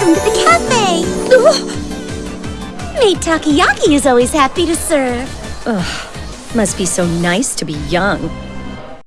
Welcome to the cafe! Maid Takayaki is always happy to serve. Ugh, must be so nice to be young.